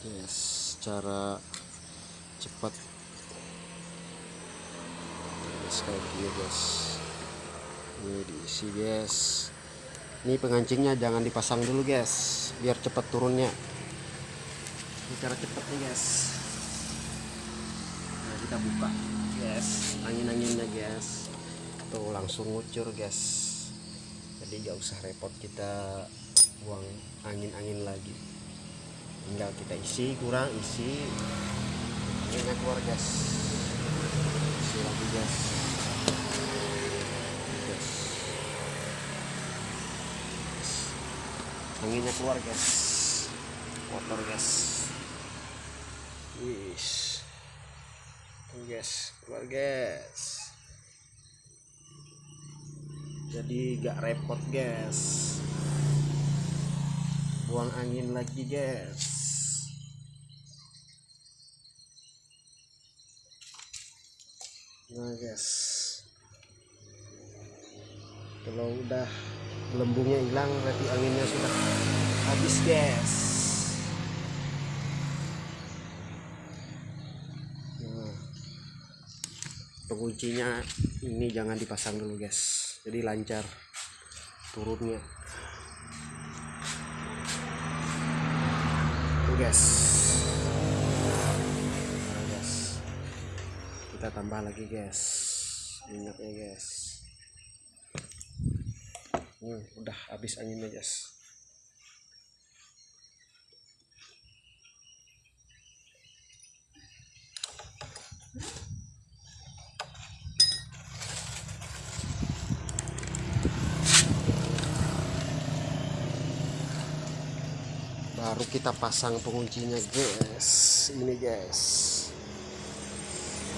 yes cara cepat. Guys kayak gini guys. Ini diisi guys. Ini pengancingnya jangan dipasang dulu guys biar cepat turunnya. Ini cara cepatnya guys. Nah kita buka guys. Angin-anginnya guys. Tuh langsung ngucur guys. Jadi gak usah repot kita buang angin-angin lagi tinggal kita isi kurang isi. Anginnya keluar guys. Isi lagi guys. Anginnya keluar guys. Kotor guys. Wis. Guys. Keluar guys. Jadi gak repot guys. Buang angin lagi guys nah guys. Kalau udah gelembungnya hilang berarti anginnya sudah habis guys. Nah, penguncinya ini jangan dipasang dulu guys. Jadi lancar turunnya. Tuh guys tambah lagi guys. Minyaknya guys. Hmm, udah habis anginnya guys. Baru kita pasang penguncinya guys. Ini guys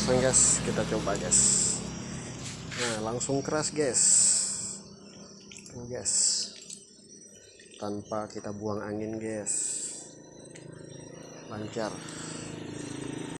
pasang guys. Kita coba guys. Nah langsung keras guys. Tuh guys. Tanpa kita buang angin guys. Lancar